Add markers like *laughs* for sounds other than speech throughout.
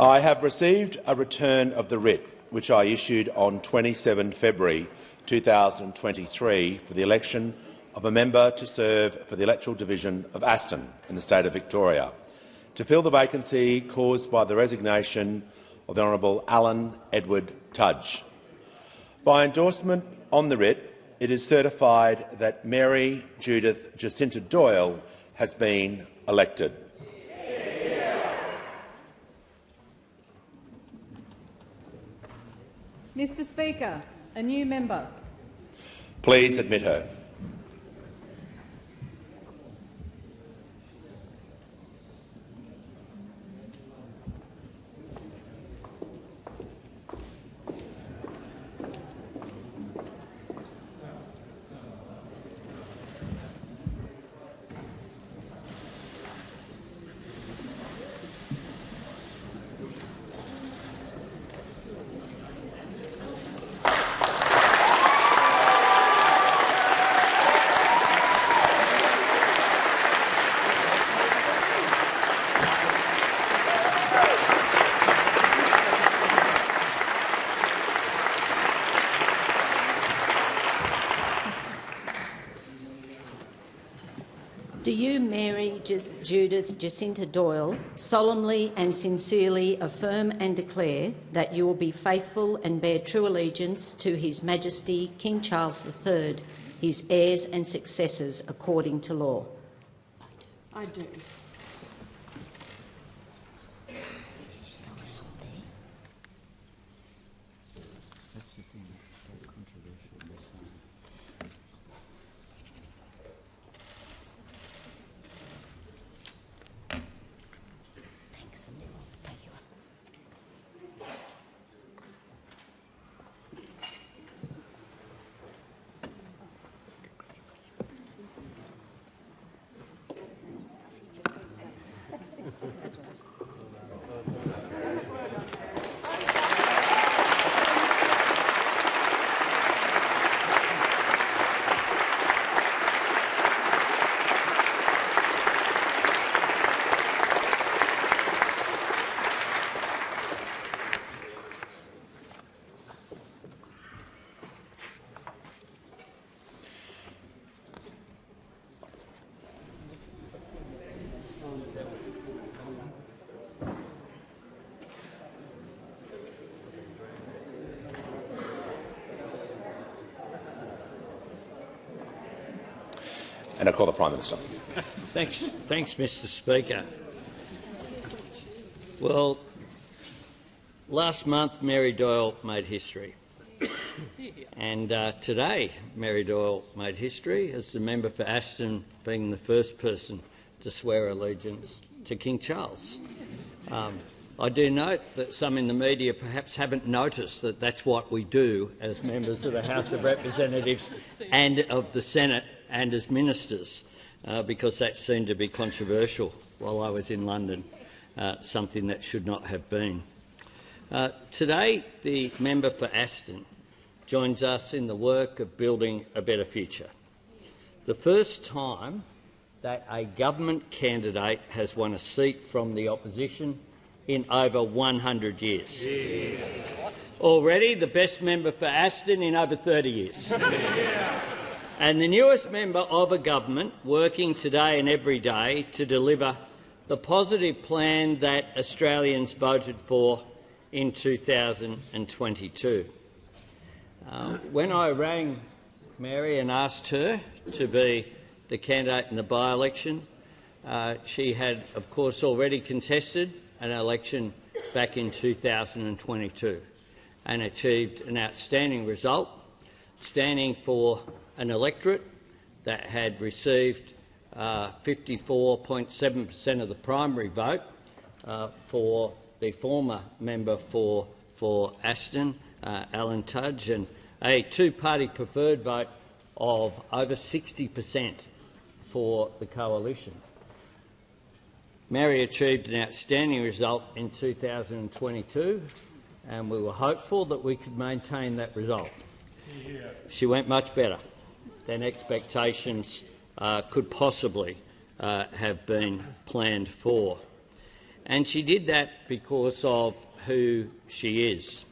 I have received a return of the writ which I issued on 27 February 2023 for the election of a member to serve for the electoral division of Aston in the state of Victoria, to fill the vacancy caused by the resignation of the Honourable Alan Edward Tudge. By endorsement on the writ, it is certified that Mary Judith Jacinta Doyle has been elected. Mr Speaker, a new member. Please admit her. Do you, Mary Ju- Judith Jacinta Doyle, solemnly and sincerely affirm and declare that you will be faithful and bear true allegiance to His Majesty King Charles III, his heirs and successors according to law? I do. And I call the Prime Minister. Thanks, thanks, Mr. Speaker. Well, last month Mary Doyle made history, and uh, today Mary Doyle made history as the member for Aston, being the first person to swear allegiance to King Charles. Um, I do note that some in the media perhaps haven't noticed that that's what we do as members of the House of Representatives and of the Senate and as ministers, uh, because that seemed to be controversial while I was in London, uh, something that should not have been. Uh, today, the member for Aston joins us in the work of building a better future. The first time that a government candidate has won a seat from the opposition in over 100 years. Already the best member for Aston in over 30 years. *laughs* and the newest member of a government working today and every day to deliver the positive plan that Australians voted for in 2022. Uh, when I rang Mary and asked her to be the candidate in the by-election, uh, she had, of course, already contested an election back in 2022 and achieved an outstanding result, standing for an electorate that had received 54.7 per cent of the primary vote uh, for the former member for, for Aston, uh, Alan Tudge, and a two-party preferred vote of over 60 per cent for the coalition. Mary achieved an outstanding result in 2022, and we were hopeful that we could maintain that result. She went much better than expectations uh, could possibly uh, have been planned for. And she did that because of who she is.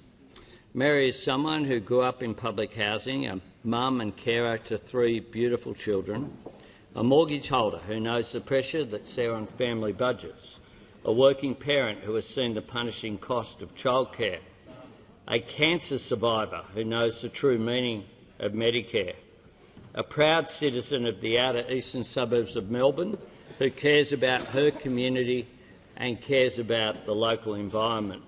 Mary is someone who grew up in public housing, a mum and carer to three beautiful children, a mortgage holder who knows the pressure that's there on family budgets, a working parent who has seen the punishing cost of childcare, a cancer survivor who knows the true meaning of Medicare, a proud citizen of the outer eastern suburbs of Melbourne who cares about her community and cares about the local environment.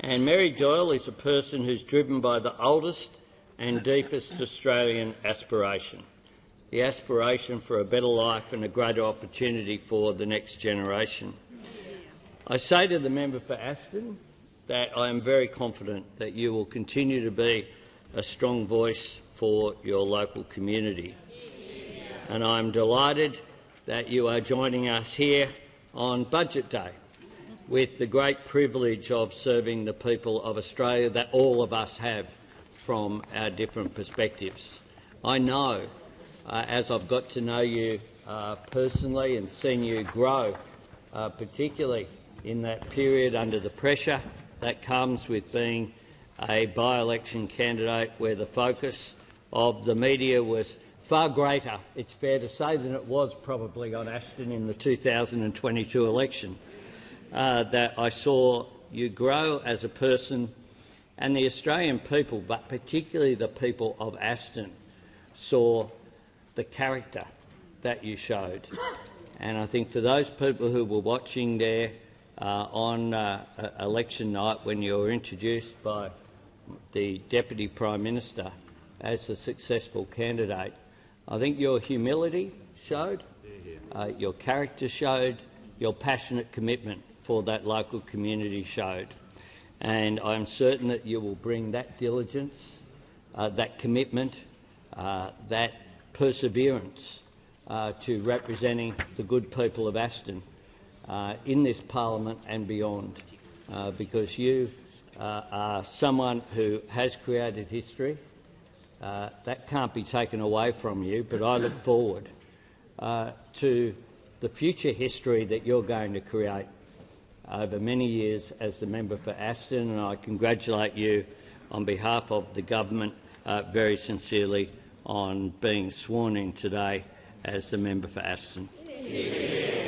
And Mary Doyle is a person who's driven by the oldest and deepest Australian aspiration, the aspiration for a better life and a greater opportunity for the next generation. I say to the member for Aston that I am very confident that you will continue to be a strong voice for your local community. And I'm delighted that you are joining us here on Budget Day with the great privilege of serving the people of Australia that all of us have from our different perspectives. I know, uh, as I've got to know you uh, personally and seen you grow, uh, particularly in that period under the pressure that comes with being a by-election candidate where the focus of the media was far greater, it's fair to say, than it was probably on Aston in the 2022 election uh, that I saw you grow as a person and the Australian people, but particularly the people of Aston, saw the character that you showed. And I think for those people who were watching there on uh, election night when you were introduced by the Deputy Prime Minister as a successful candidate, I think your humility showed, uh, your character showed, your passionate commitment for that local community showed. And I'm certain that you will bring that diligence, uh, that commitment, uh, that perseverance uh, to representing the good people of Aston uh, in this parliament and beyond, uh, because you uh, are someone who has created history. that can't be taken away from you, but I look forward to the future history that you're going to create over many years as the member for Aston, and I congratulate you on behalf of the government uh, very sincerely on being sworn in today as the member for Aston. Yeah.